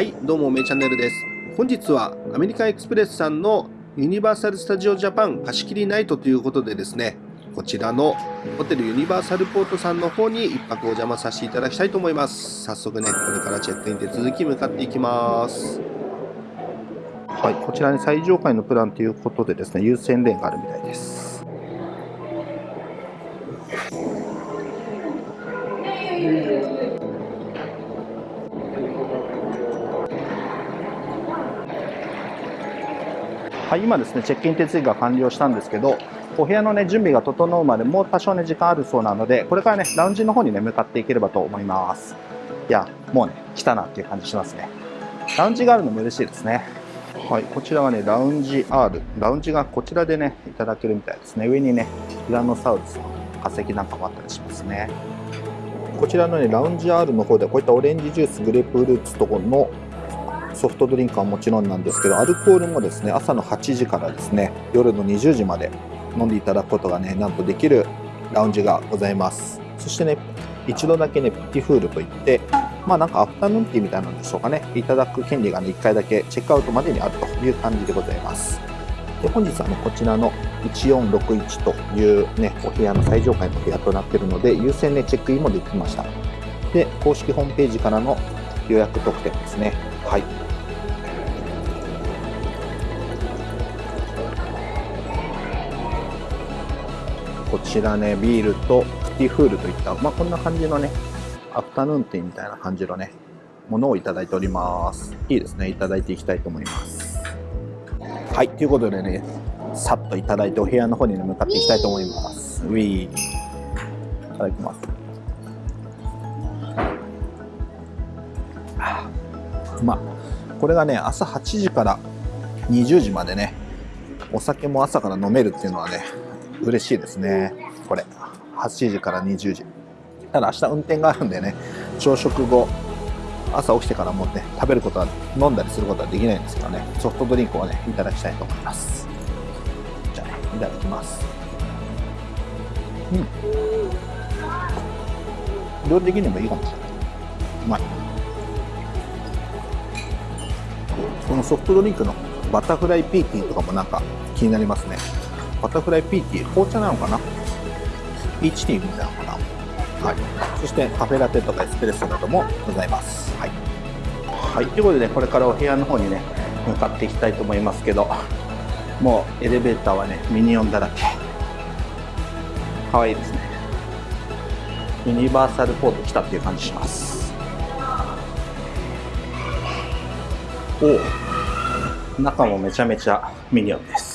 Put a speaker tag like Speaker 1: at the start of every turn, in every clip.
Speaker 1: はいどうもめチャンネルです。本日はアメリカンエクスプレスさんのユニバーサル・スタジオ・ジャパン貸し切りナイトということでですねこちらのホテルユニバーサルポートさんの方に一泊お邪魔させていただきたいと思います。早速ねこれからチェックイン手続き向かっていきます。はいこちらに最上階のプランということでですね優先レーンがあるみたいです。はい、今ですね、チェックイン手続きが完了したんですけど、お部屋のね、準備が整うまでもう多少ね、時間あるそうなので、これからね、ラウンジの方にね、向かっていければと思います。いや、もうね、来たなっていう感じしますね。ラウンジがあるのも嬉しいですね。はい、こちらはね、ラウンジ R。ラウンジがこちらでね、いただけるみたいですね。上にね、ティラノサウルスの化石なんかもあったりしますね。こちらのね、ラウンジ R の方でこういったオレンジジュース、グレープフルーツとこのソフトドリンクはもちろんなんですけどアルコールもですね朝の8時からですね夜の20時まで飲んでいただくことがねなんとできるラウンジがございます。そしてね一度だけねピティフールといってまあなんかアフタヌーンティーみたいなんでしょうかね。いただく権利がね1回だけチェックアウトまでにあるという感じでございます。で本日はねこちらの1461というねお部屋の最上階の部屋となっているので優先ねチェックインもできました。で公式ホームページからの予約特典ですね。はい。こちらね、ビールとプティフールといった、まあ、こんな感じのね、アフタヌーンティーみたいな感じのね、ものをいただいております。いいですね、いただいていきたいと思います。はい、ということでね、さっといただいてお部屋の方に、ね、向かっていきたいと思います。ウィー。いただきます。まあ、これがね、朝8時から20時までね、お酒も朝から飲めるっていうのはね、嬉しいですね。これ。8時から20時。ただ明日運転があるんでね。朝食後朝起きてからもね食べることは飲んだりすることはできないんですけどね。ソフトドリンクをねいただきたいと思います。じゃあねいただきます。うん。料理的にもいいかもしれない。うまい。このソフトドリンクのバタフライピーティーとかもなんか気になりますね。バタフライピーティー、紅茶なのかな？ピーチティーみたいなのかな？はい。そしてカフェラテとかエスプレッソなどもございます。はい。はい。ということで、これからお部屋の方にね、向かっていきたいと思いますけど、もうエレベーターはね、ミニオンだらけ。かわいいですね。ユニバーサルポート来たっていう感じします。おお中もめちゃめちゃミニオンです。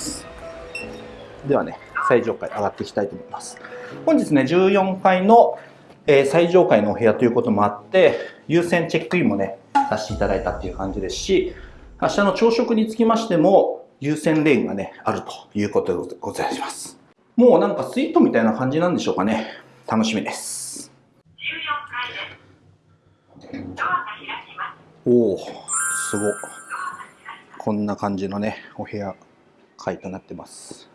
Speaker 1: ではね、最上階上がっていきたいと思います。本日ね、14階の、えー、最上階のお部屋ということもあって、優先チェックインもね、させていただいたっていう感じですし、明日の朝食につきましても、優先レーンがね、あるということでございます。もうなんかスイートみたいな感じなんでしょうかね。楽しみです。おお、すごこんな感じのね、お部屋、階となってます。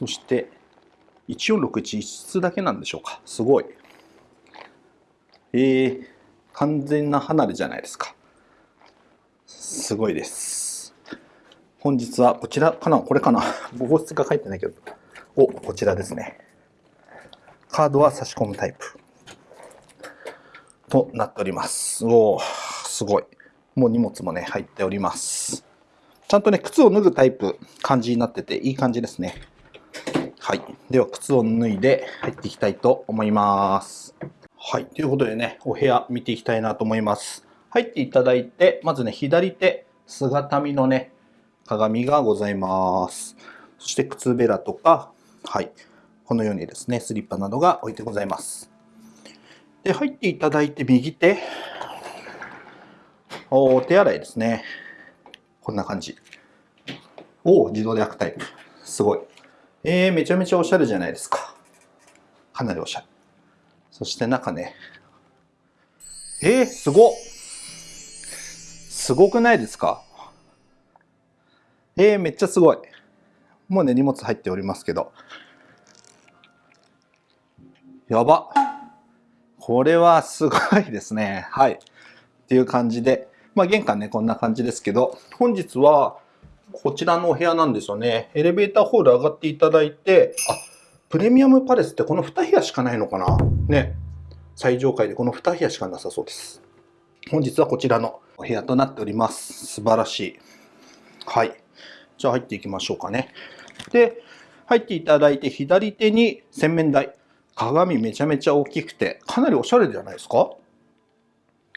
Speaker 1: そして1461室だけなんでしょうか。すごい。えー、完全な離れじゃないですか。すごいです。本日はこちらかな。これかな。号室が書いてないけど。おこちらですね。カードは差し込むタイプ。となっております。おおすごい。もう荷物もね入っております。ちゃんとね靴を脱ぐタイプ感じになってていい感じですね。はい。では、靴を脱いで入っていきたいと思います。はい。ということでね、お部屋見ていきたいなと思います。入っていただいて、まずね、左手、姿見のね、鏡がございます。そして靴べらとか、はい。このようにですね、スリッパなどが置いてございます。で、入っていただいて右手、お手洗いですね。こんな感じ。お自動で開くタイプ。すごい。えー、めちゃめちゃおしゃれじゃないですか。かなりおしゃれ。そして中ね。えー、すごすごくないですか？えー、めっちゃすごい。もうね、荷物入っておりますけど。やば。これはすごいですね。はい。っていう感じで、まあ玄関ね、こんな感じですけど、本日はこちらのお部屋なんですよね。エレベーターホール上がっていただいて、あ、プレミアムパレスってこの2部屋しかないのかなね。最上階でこの2部屋しかなさそうです。本日はこちらのお部屋となっております。素晴らしい。はい。じゃあ入っていきましょうかね。で、入っていただいて左手に洗面台。鏡めちゃめちゃ大きくて、かなりおしゃれじゃないですか？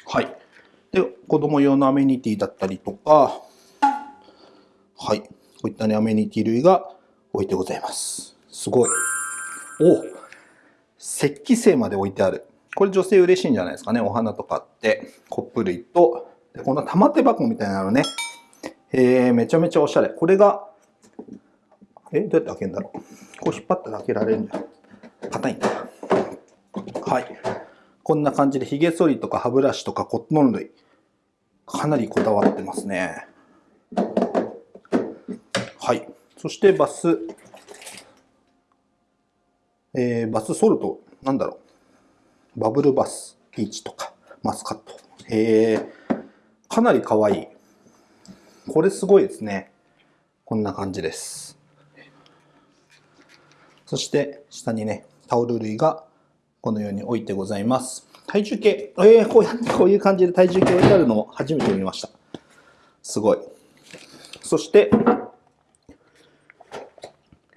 Speaker 1: はい。で、子供用のアメニティだったりとか、はい。こういったね、アメニティ類が置いてございます。すごい。お石器製まで置いてある。これ女性嬉しいんじゃないですかね。お花とかって、コップ類と、でこの玉手箱みたいなのね。えー、めちゃめちゃおしゃれ。これが、え、どうやって開けるんだろう。こう引っ張ったら開けられるんじゃん。硬いんだ。はい。こんな感じで髭剃りとか歯ブラシとかコットン類。かなりこだわってますね。そしてバス、えー、バスソルト、なんだろう。バブルバス、ピーチとか、マスカット。えー、かなり可愛い。これすごいですね。こんな感じです。そして下にね、タオル類がこのように置いてございます。体重計、えー、こうやってこういう感じで体重計置いてあるのを初めて見ました。すごい。そして、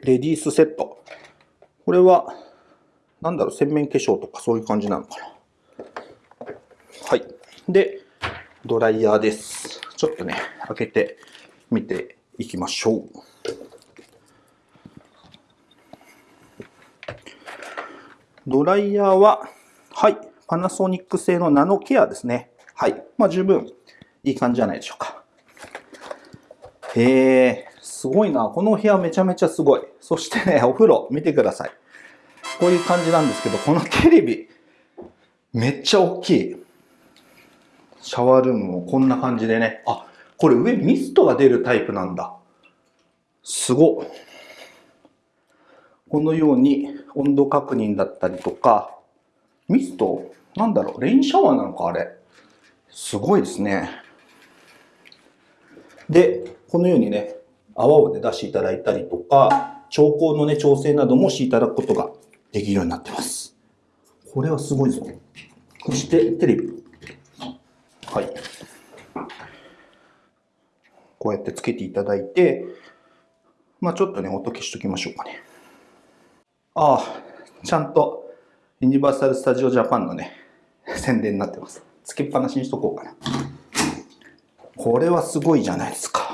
Speaker 1: レディースセット。これは、なんだろう、洗面化粧とかそういう感じなのかな。はい。で、ドライヤーです。ちょっとね、開けてみていきましょう。ドライヤーは、はい、パナソニック製のナノケアですね。はい。まあ十分いい感じじゃないでしょうか。へえ、すごいな。このお部屋めちゃめちゃすごい。そしてね、お風呂見てください。こういう感じなんですけど、このテレビ、めっちゃ大きい。シャワールームもこんな感じでね。あ、これ上ミストが出るタイプなんだ。すご。このように温度確認だったりとか、ミスト？なんだろう？レインシャワーなのかあれ。すごいですね。で、このようにね、泡を、ね、出していただいたりとか、調光のね、調整などもしていただくことができるようになってます。これはすごいぞ。そして、テレビ。はい。こうやってつけていただいて、まあちょっとね、音消しときましょうかね。ああ、ちゃんとユニバーサル・スタジオ・ジャパンのね、宣伝になってます。つけっぱなしにしとこうかな。これはすごいじゃないですか。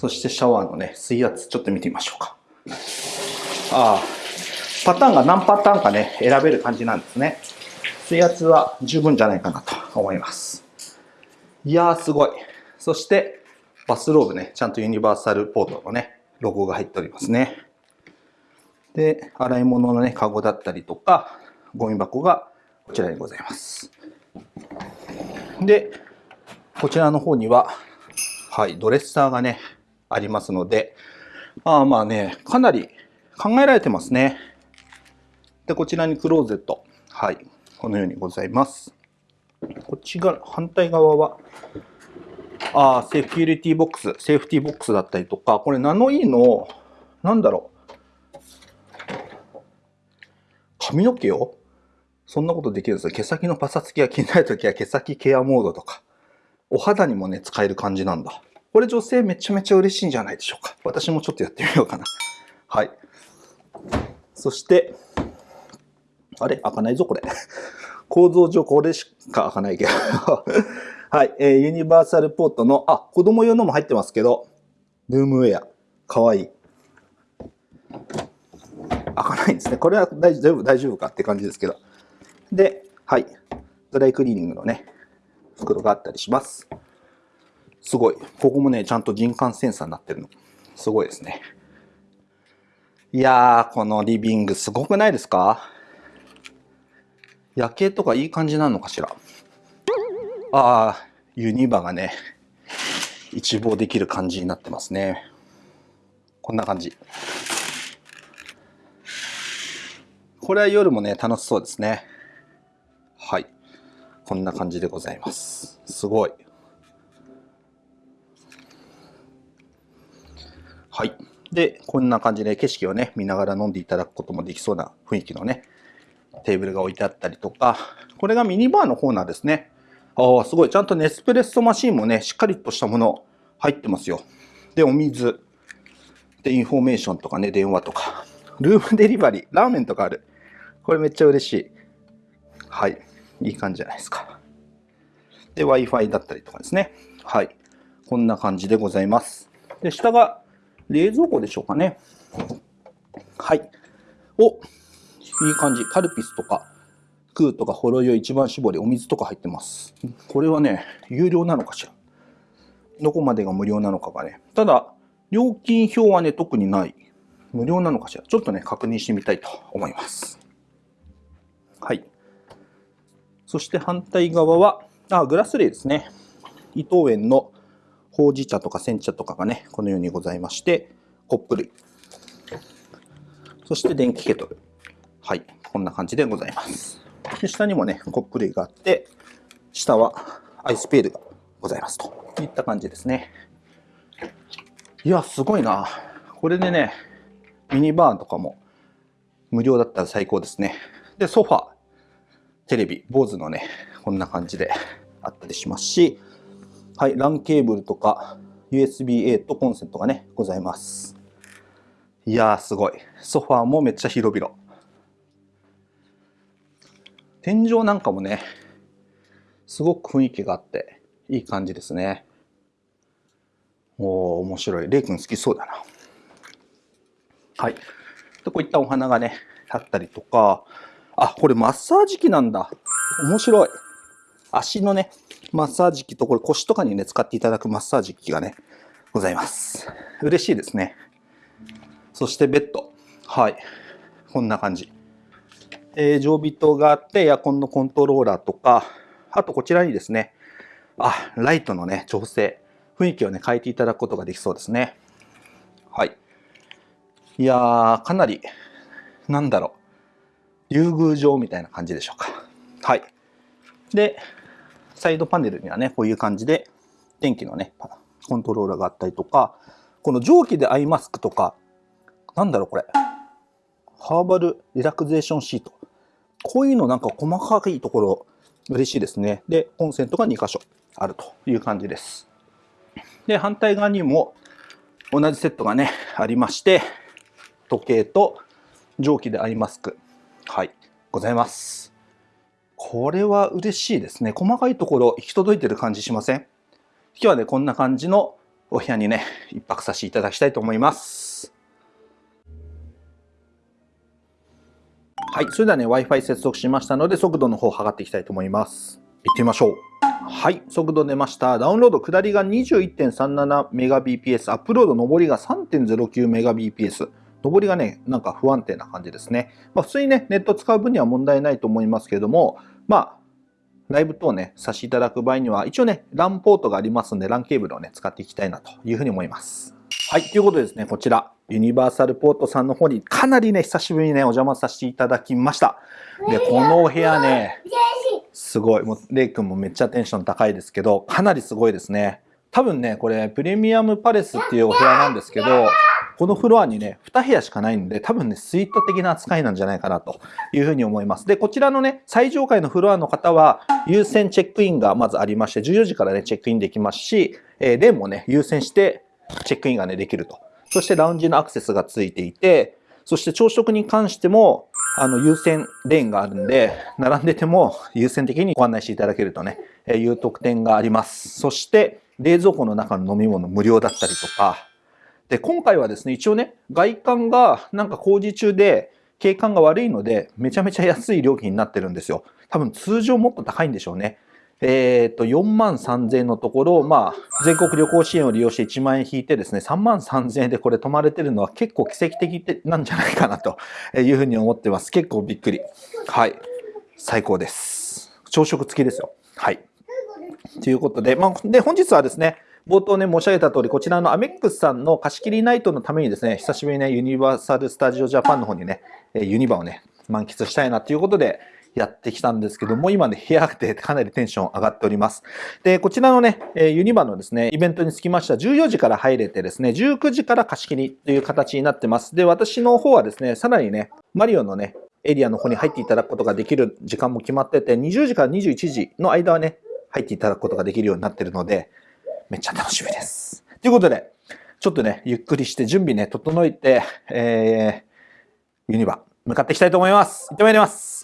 Speaker 1: そしてシャワーのね、水圧ちょっと見てみましょうか。ああ、パターンが何パターンかね、選べる感じなんですね。水圧は十分じゃないかなと思います。いやーすごい。そして、バスローブね、ちゃんとユニバーサルポートのね、ロゴが入っておりますね。で、洗い物のね、カゴだったりとか、ゴミ箱がこちらにございます。で、こちらの方には、はい、ドレッサーがね、ありますので、あまあね、かなり考えられてますね。で、こちらにクローゼット。はい、このようにございます。こっちが、反対側は、あセーフティボックス、セーフティボックスだったりとか、これナノイーの、なんだろう、髪の毛を？そんなことできるんですよ。毛先のパサつきが気になるときは毛先ケアモードとか。お肌にもね、使える感じなんだ。これ女性めちゃめちゃ嬉しいんじゃないでしょうか。私もちょっとやってみようかな。はい。そして、あれ？開かないぞ、これ。構造上これしか開かないけど。はい。えー、ユニバーサルポートの、あ、子供用のも入ってますけど、ルームウェア。かわいい。開かないんですね。これは大丈夫、大丈夫かって感じですけど。で、はい。ドライクリーニングのね、袋があったりします。すごい。ここもね、ちゃんと人感センサーになってるの。すごいですね。いやー、このリビングすごくないですか？夜景とかいい感じなのかしら？ああ、ユニバがね、一望できる感じになってますね。こんな感じ。これは夜もね、楽しそうですね。はい。こんな感じでございます。すごい。はい。で、こんな感じで景色をね、見ながら飲んでいただくこともできそうな雰囲気のね、テーブルが置いてあったりとか、これがミニバーのコーナーですね。ああ、すごい。ちゃんとネスプレッソマシンもね、しっかりとしたもの入ってますよ。で、お水。で、インフォメーションとかね、電話とか。ルームデリバリー。ラーメンとかある。これめっちゃ嬉しい。はい。いい感じじゃないですか。で、Wi-Fi だったりとかですね。はい。こんな感じでございます。で、下が冷蔵庫でしょうかね。はい。お、いい感じ。カルピスとか、クーとかほろ酔い一番搾り、お水とか入ってます。これはね、有料なのかしら。どこまでが無料なのかがね。ただ、料金表はね、特にない。無料なのかしら。ちょっとね、確認してみたいと思います。はい。そして反対側は、あ、グラスレーですね。伊藤園のほうじ茶とか煎茶とかがね、このようにございまして、コップ類。そして電気ケトル。はい。こんな感じでございます。で下にもね、コップ類があって、下はアイスペールがございますといった感じですね。いや、すごいな。これでね、ミニバーンとかも無料だったら最高ですね。で、ソファ、テレビ、坊主のね、こんな感じであったりしますし、はい、LAN ケーブルとか USB-A とコンセントがね、ございます。いやー、すごい。ソファーもめっちゃ広々。天井なんかもね、すごく雰囲気があって、いい感じですね。おー、面白い。レイ君好きそうだな。はい。でこういったお花がね、あったりとか、あ、これマッサージ機なんだ。面白い。足のね、マッサージ機と、これ腰とかにね、使っていただくマッサージ機がね、ございます。嬉しいですね。そしてベッド。はい。こんな感じ。えー、常備灯があって、エアコンのコントローラーとか、あとこちらにですね、あ、ライトのね、調整、雰囲気をね、変えていただくことができそうですね。はい。いやー、かなり、なんだろう、竜宮城みたいな感じでしょうか。はい。で、サイドパネルにはね、こういう感じで、電気のね、コントローラーがあったりとか、この蒸気でアイマスクとか、なんだろうこれ。ハーバルリラクゼーションシート。こういうのなんか細かいところ嬉しいですね。で、コンセントが2箇所あるという感じです。で、反対側にも同じセットがね、ありまして、時計と蒸気でアイマスク。はい、ございます。これは嬉しいですね。細かいところ行き届いてる感じしません？今日はね、こんな感じのお部屋にね、一泊させていただきたいと思います。はい。それではね、Wi-Fi 接続しましたので、速度の方を測っていきたいと思います。行ってみましょう。はい。速度出ました。ダウンロード、下りが 21.37Mbps、アップロード、上りが 3.09Mbps。上りがね、なんか不安定な感じですね。まあ、普通にね、ネット使う分には問題ないと思いますけれども、まあ、ライブ等ね、させていただく場合には、一応ね、LAN ポートがありますんで、LAN ケーブルをね、使っていきたいなというふうに思います。はい。ということでですね、こちら、ユニバーサルポートさんの方にかなりね、久しぶりにね、お邪魔させていただきました。で、このお部屋ね、すごい。もう、レイ君もめっちゃテンション高いですけど、かなりすごいですね。多分ね、これ、プレミアムパレスっていうお部屋なんですけど、このフロアにね、2部屋しかないんで、多分ね、スイート的な扱いなんじゃないかなというふうに思います。で、こちらのね、最上階のフロアの方は、優先チェックインがまずありまして、14時からね、チェックインできますし、えー、レンもね、優先してチェックインがね、できると。そしてラウンジのアクセスがついていて、そして朝食に関しても、あの、優先レーンがあるんで、並んでても優先的にご案内していただけるとね、えいう特典があります。そして、冷蔵庫の中の飲み物無料だったりとか、で、今回はですね、一応ね、外観がなんか工事中で景観が悪いので、めちゃめちゃ安い料金になってるんですよ。多分通常もっと高いんでしょうね。えっ、と、4万3000円のところ、まあ、全国旅行支援を利用して1万円引いてですね、3万3000円でこれ泊まれてるのは結構奇跡的なんじゃないかなというふうに思ってます。結構びっくり。はい。最高です。朝食付きですよ。はい。ということで、まあ、で、本日はですね、冒頭ね、申し上げた通り、こちらのアメックスさんの貸し切りナイトのためにですね、久しぶりにね、ユニバーサル・スタジオ・ジャパンの方にね、ユニバをね、満喫したいなということで、やってきたんですけども、今ね、部屋で かなりテンション上がっております。で、こちらのね、ユニバのですね、イベントにつきましては、14時から入れてですね、19時から貸し切りという形になってます。で、私の方はですね、さらにね、マリオのね、エリアの方に入っていただくことができる時間も決まってて、20時から21時の間はね、入っていただくことができるようになってるので、めっちゃ楽しみです。ということで、ちょっとね、ゆっくりして準備ね、整えて、えー、ユニバ、向かっていきたいと思います。行ってまいります。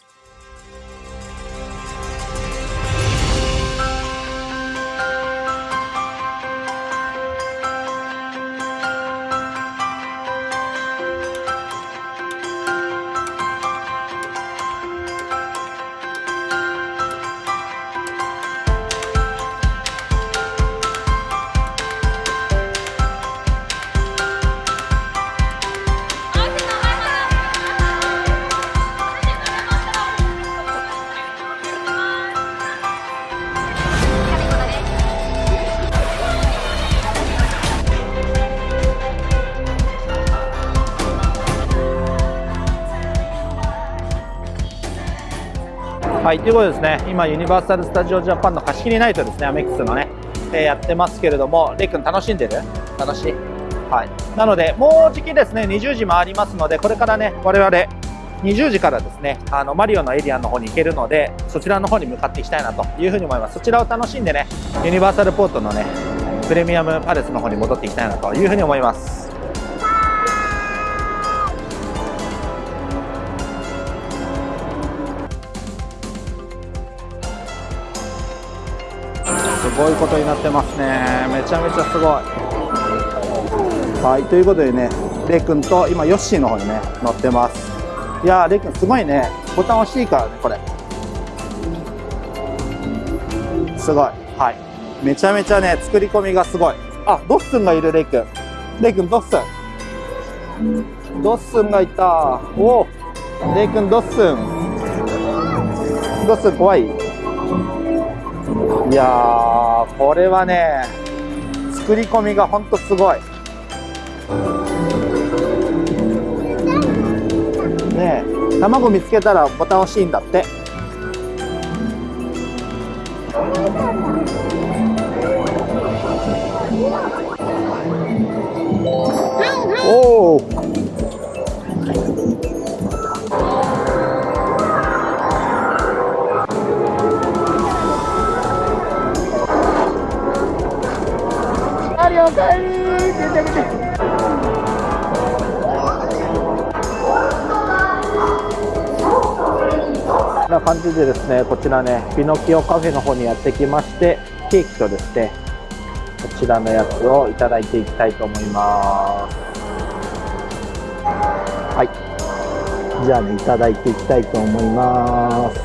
Speaker 1: い、ということでですね、今、ユニバーサル・スタジオ・ジャパンの貸し切りナイトですね、アメックスのね、えー、やってますけれども、レイ君楽しんでる？楽しいはい。なので、もうじきですね、20時回りますので、これからね、我々、20時からですね、あの、マリオのエリアの方に行けるので、そちらの方に向かっていきたいなというふうに思います。そちらを楽しんでね、ユニバーサルポートのね、プレミアムパレスの方に戻っていきたいなというふうに思います。ごいことになってますね。めちゃめちゃすごい。はいということでねレイ君と今ヨッシーの方にね乗ってます。いやーレイ君すごいね。ボタン押していいからねこれ。すごい。はい。めちゃめちゃね作り込みがすごい。あドッスンがいるレイ君。レイ君ドッスン。ドッスンがいた。おお。レイ君ドッスン。ドッスン怖い。いやこれはね作り込みがほんとすごい。ねえ卵見つけたらボタン押しいんだって。おかえり見て見てな感じでですねこちらねピノキオカフェの方にやってきましてケーキとですねこちらのやつをいただいていきたいと思います。はい。じゃあねいただいていきたいと思います。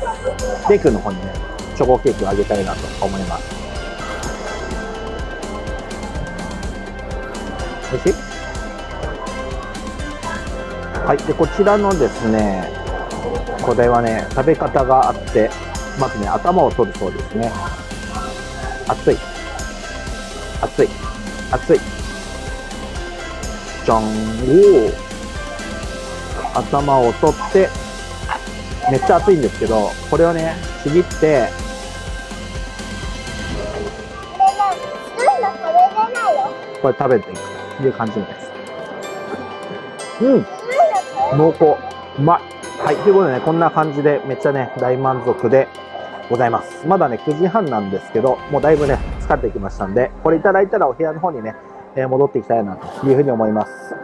Speaker 1: ケーキの方にねチョコケーキをあげたいなと思います。はい。でこちらのですねこれはね食べ方があってまずね頭を取るそうですね。熱い。熱い。熱い。じゃんおお頭を取ってめっちゃ熱いんですけどこれをねちぎってこれ食べて。いくいう感じみたいです。うん。濃厚。うまい。はい。ということでね、こんな感じでめっちゃね、大満足でございます。まだね、9時半なんですけど、もうだいぶね、疲れてきましたんで、これいただいたらお部屋の方にね、えー、戻っていきたいなというふうに思います。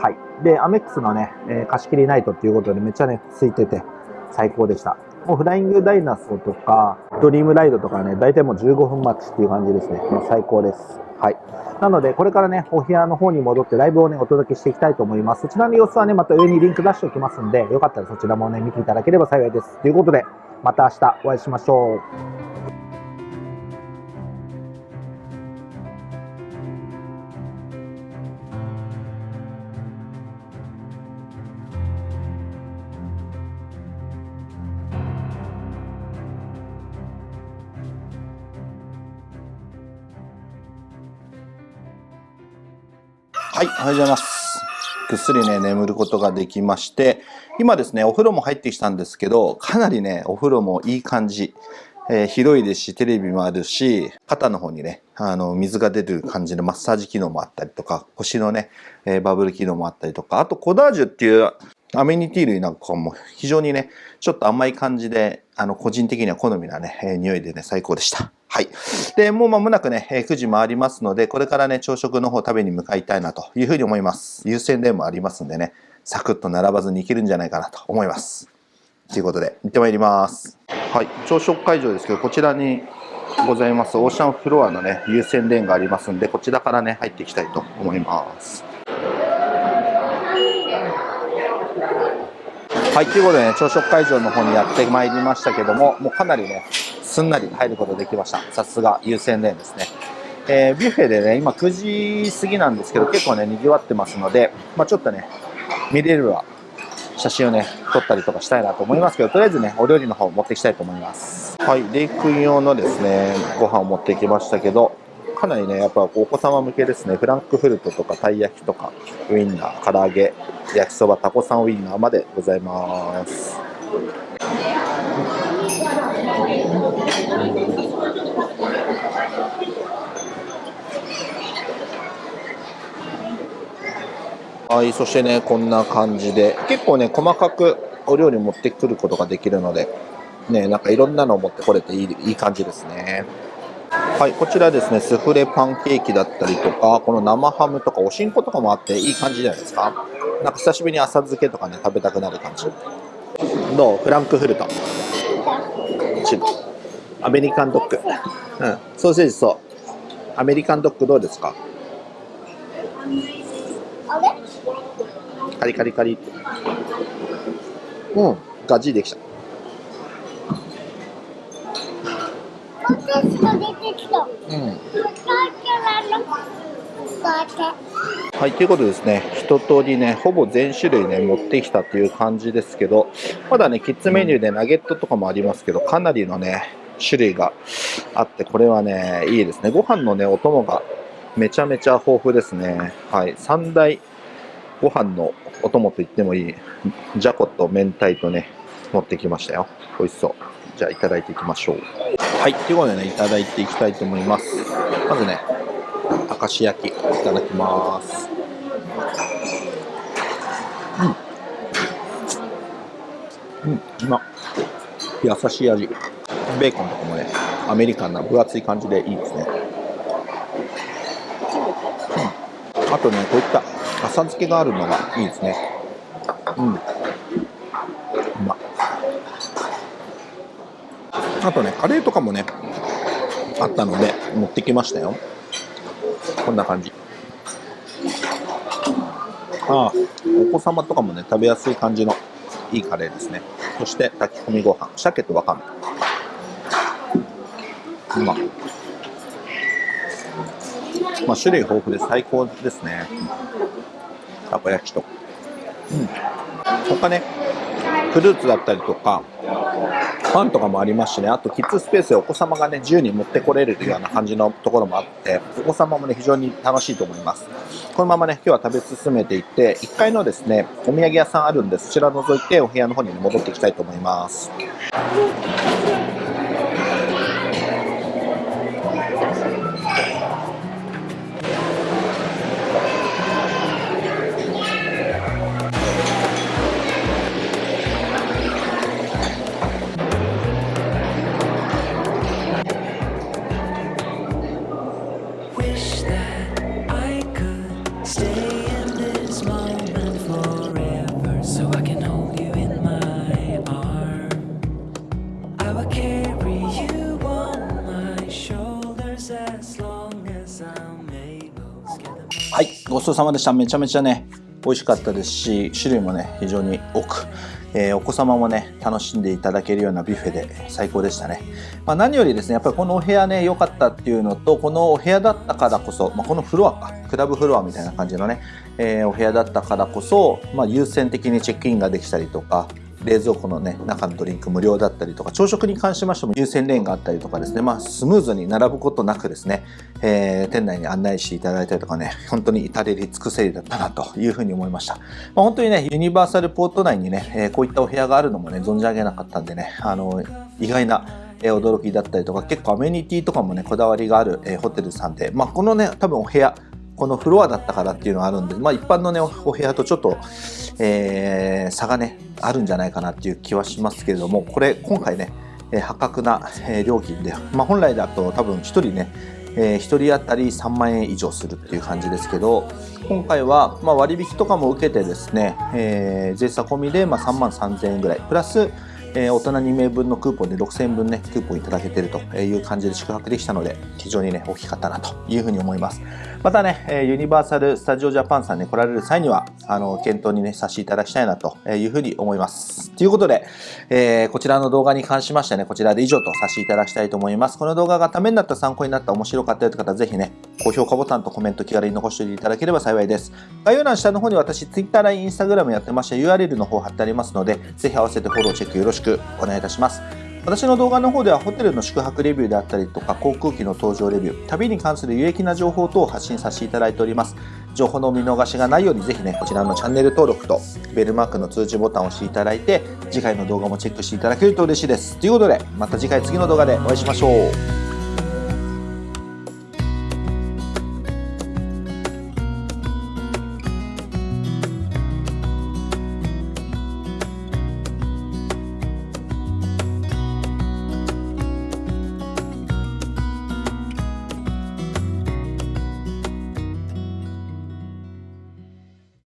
Speaker 1: はい。で、アメックスのね、えー、貸し切りナイトっていうことでめっちゃね、空いてて最高でした。もうフライングダイナソーとか、ドリームライドとかね、大体もう15分待ちっていう感じですね。もう最高です。はい。なので、これからね、お部屋の方に戻ってライブをね、お届けしていきたいと思います。そちらの様子はね、また上にリンク出しておきますんで、よかったらそちらもね、見ていただければ幸いです。ということで、また明日お会いしましょう。はい、おはようございます。ぐっすりね、眠ることができまして、今ですね、お風呂も入ってきたんですけど、かなりね、お風呂もいい感じ。えー、広いですし、テレビもあるし、肩の方にね、あの、水が出てる感じのマッサージ機能もあったりとか、腰のね、えー、バブル機能もあったりとか、あとコダージュっていうアメニティ類なんかも非常にね、ちょっと甘い感じで、あの、個人的には好みなね、えー、匂いでね、最高でした。はい。で、もう間もなくね、9時回りますので、これからね、朝食の方食べに向かいたいなというふうに思います。優先でもありますんでね、サクッと並ばずにいけるんじゃないかなと思います。ということで、行ってまいります。はい、朝食会場ですけど、こちらにございますオーシャンフロアのね、優先レーンがありますんで、こちらからね、入っていきたいと思います。はい、ということでね、朝食会場の方にやってまいりましたけども、もうかなりね、すんなり入ることできました。さすが優先レーンですね。えー、ビュッフェでね、今9時過ぎなんですけど、結構ね、賑わってますので、まあ、ちょっとね、見れるは写真をね、撮ったりとかしたいなと思いますけど、とりあえずね、お料理の方を持っていきたいと思います。はい、レイ君用のですね、ご飯を持ってきましたけど、かなりね、やっぱお子様向けですね、フランクフルトとかたい焼きとか、ウインナー、唐揚げ、焼きそば、タコさんウインナーまでございます。はい、そしてね、こんな感じで、結構ね、細かくお料理持ってくることができるので、ね、なんかいろんなのを持ってこれていいいい感じですね。はい、こちらですね、スフレパンケーキだったりとか、この生ハムとかおしんことかもあっていい感じじゃないですか。なんか久しぶりに浅漬けとかね、食べたくなる感じ。どう？フランクフルト。アメリカンドッグ。うん、ソーセージそう。アメリカンドッグどうですか？カリカリカリうんガジできたうんはい、ということでですね、一通りね、ほぼ全種類ね、持ってきたという感じですけど、まだね、キッズメニューでナゲットとかもありますけど、かなりのね、種類があって、これはね、いいですね。ご飯のね、お供がめちゃめちゃ豊富ですね。はい、3大ご飯のお供と言ってもいい、じゃこと明太とね、持ってきましたよ。美味しそう。じゃあいただいていきましょう。はい、ということでね、いただいていきたいと思います。まずね、明石焼き、いただきます。うん。うん、うま優しい味。ベーコンとかもね、アメリカンな分厚い感じでいいですね。うん、あとね、こういった浅漬けがあるのがいいですね。うん。うまあとね、カレーとかもね、あったので、持ってきましたよ。こんな感じ。ああ、お子様とかもね、食べやすい感じのいいカレーですね。そして炊き込みご飯、鮭とわかめ。うままあ、種類豊富で最高ですね。たこ焼きと。うん。他ね、フルーツだったりとか、ファンとかもありますしね、あとキッズスペースでお子様がね、自由に持ってこれるような感じのところもあって、お子様もね、非常に楽しいと思います。このままね、今日は食べ進めていって、1階のですね、お土産屋さんあるんで、そちら覗いてお部屋の方に戻っていきたいと思います。ちそうさまでした。めちゃめちゃね、美味しかったですし、種類もね、非常に多く、えー、お子様もね、楽しんでいただけるようなビュッフェで最高でしたね。まあ、何よりですね、やっぱりこのお部屋ね、良かったっていうのと、このお部屋だったからこそ、まあ、このフロアか、クラブフロアみたいな感じのね、えー、お部屋だったからこそ、まあ、優先的にチェックインができたりとか、冷蔵庫のね、中のドリンク無料だったりとか、朝食に関しましても優先レーンがあったりとかですね、まあ、スムーズに並ぶことなくですね、えー、店内に案内していただいたりとかね、本当に至れり尽くせりだったなというふうに思いました。まあ、本当にね、ユニバーサルポート内にね、えー、こういったお部屋があるのもね、存じ上げなかったんでね、あの、意外な驚きだったりとか、結構アメニティとかもね、こだわりがある、えホテルさんで、まあ、このね、多分お部屋、このフロアだったからっていうのがあるんで、まあ、一般のね、お部屋とちょっと、えー、差がね、あるんじゃないかなっていう気はしますけれども、これ、今回ね、破格な、料金で、まあ、本来だと多分1人ね、えー、1人当たり3万円以上するっていう感じですけど、今回は、まあ割引とかも受けてですね、えー、税差込みで、まあ3万3000円ぐらい、プラス、えー、大人2名分のクーポンで6000円分ね、クーポンいただけてるという感じで宿泊できたので、非常にね、大きかったなというふうに思います。またね、ユニバーサル・スタジオ・ジャパンさんに来られる際には、あの、検討にね、させていただきたいなというふうに思います。ということで、えー、こちらの動画に関しましてね、こちらで以上とさせていただきたいと思います。この動画がためになった、参考になった、面白かったよという方、ぜひね、高評価ボタンとコメント気軽に残しておいていただければ幸いです。概要欄下の方に私、Twitter、LINE、Instagram やってまして、URL の方貼ってありますので、ぜひ合わせてフォローチェックよろしくお願いいたします。私の動画の方ではホテルの宿泊レビューであったりとか航空機の搭乗レビュー、旅に関する有益な情報等を発信させていただいております。情報の見逃しがないようにぜひね、こちらのチャンネル登録とベルマークの通知ボタンを押していただいて、次回の動画もチェックしていただけると嬉しいです。ということで、また次回次の動画でお会いしましょう。